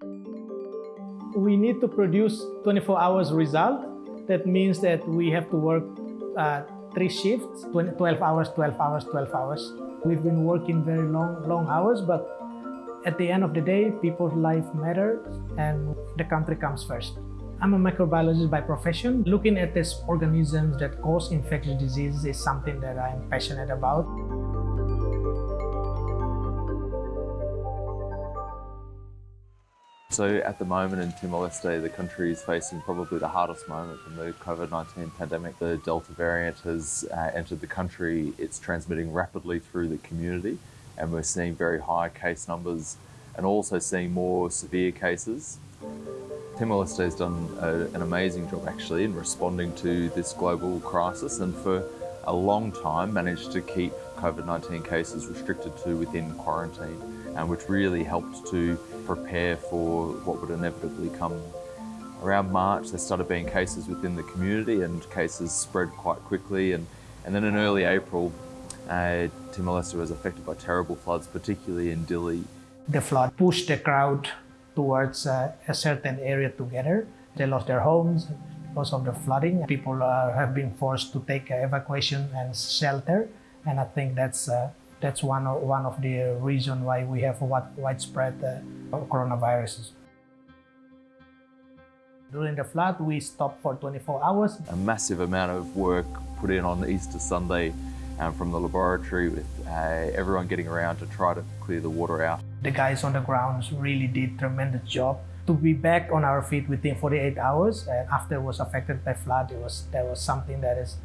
We need to produce 24 hours result. That means that we have to work uh, three shifts, 12 hours, 12 hours, 12 hours. We've been working very long, long hours, but at the end of the day, people's life matters and the country comes first. I'm a microbiologist by profession. Looking at these organisms that cause infectious diseases is something that I'm passionate about. So at the moment in Timor-Leste, the country is facing probably the hardest moment in the COVID-19 pandemic. The Delta variant has uh, entered the country. It's transmitting rapidly through the community and we're seeing very high case numbers and also seeing more severe cases. Timor-Leste has done a, an amazing job actually in responding to this global crisis and for a long time managed to keep COVID-19 cases restricted to within quarantine, and which really helped to prepare for what would inevitably come. Around March, there started being cases within the community and cases spread quite quickly. And, and then in early April, uh, Timor-Leste was affected by terrible floods, particularly in Dili. The flood pushed the crowd towards uh, a certain area together. They lost their homes because of the flooding. People uh, have been forced to take evacuation and shelter. And I think that's uh, that's one of, one of the reasons why we have what widespread uh, coronaviruses. During the flood, we stopped for 24 hours. A massive amount of work put in on Easter Sunday um, from the laboratory with uh, everyone getting around to try to clear the water out. The guys on the grounds really did tremendous job to be back on our feet within 48 hours and after it was affected by flood it was that was something that is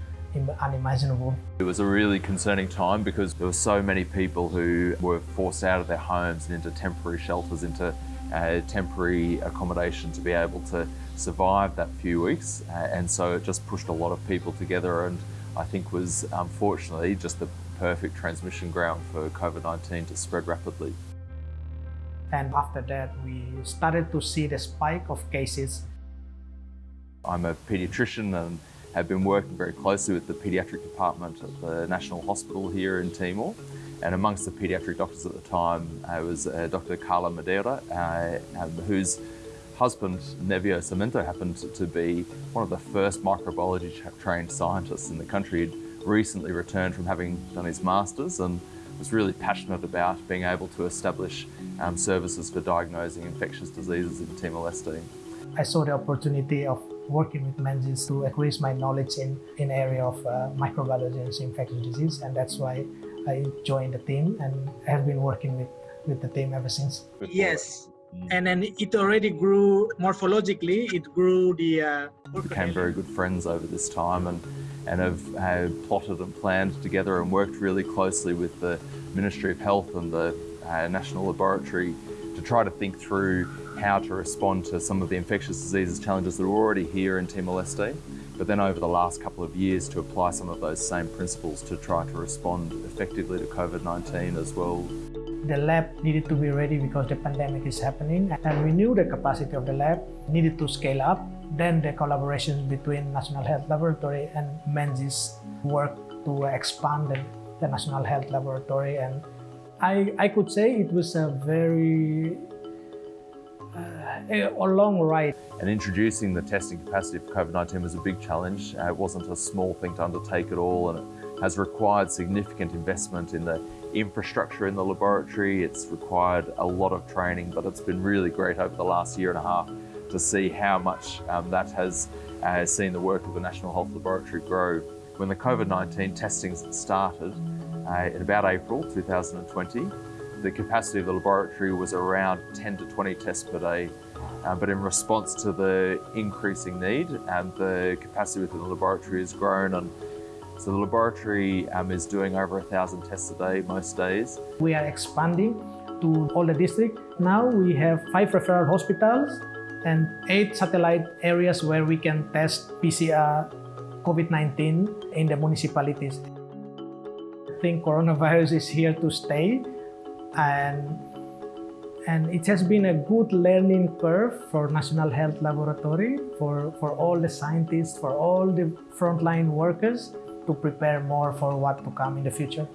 unimaginable. It was a really concerning time because there were so many people who were forced out of their homes and into temporary shelters, into uh, temporary accommodation to be able to survive that few weeks. Uh, and so it just pushed a lot of people together and I think was unfortunately just the perfect transmission ground for COVID-19 to spread rapidly. And after that, we started to see the spike of cases. I'm a paediatrician and have been working very closely with the paediatric department at the National Hospital here in Timor. And amongst the paediatric doctors at the time uh, was uh, Dr. Carla Madeira, uh, um, whose husband, Nevio Sarmento, happened to be one of the first microbiology trained scientists in the country. He'd recently returned from having done his master's and was really passionate about being able to establish um, services for diagnosing infectious diseases in Timor-Leste. I saw the opportunity of working with Menzies to increase my knowledge in in area of uh, microbiology and infectious disease and that's why I joined the team and have been working with, with the team ever since. Yes, mm. and then it already grew morphologically, it grew the... Uh, became very good friends over this time and, and have, have plotted and planned together and worked really closely with the Ministry of Health and the uh, National Laboratory to try to think through how to respond to some of the infectious diseases challenges that are already here in Timor-Leste, but then over the last couple of years to apply some of those same principles to try to respond effectively to COVID-19 as well. The lab needed to be ready because the pandemic is happening and we knew the capacity of the lab needed to scale up. Then the collaboration between National Health Laboratory and Menzies worked to expand the, the National Health Laboratory and I, I could say it was a very a long ride. And introducing the testing capacity for COVID-19 was a big challenge. Uh, it wasn't a small thing to undertake at all and it has required significant investment in the infrastructure in the laboratory. It's required a lot of training, but it's been really great over the last year and a half to see how much um, that has uh, seen the work of the National Health Laboratory grow. When the COVID-19 testing started, uh, in about April 2020, the capacity of the laboratory was around 10 to 20 tests per day. Um, but in response to the increasing need, um, the capacity within the laboratory has grown and so the laboratory um, is doing over a thousand tests a day most days. We are expanding to all the district. Now we have five referral hospitals and eight satellite areas where we can test PCR COVID-19 in the municipalities. I think coronavirus is here to stay and and it has been a good learning curve for National Health Laboratory, for, for all the scientists, for all the frontline workers to prepare more for what to come in the future.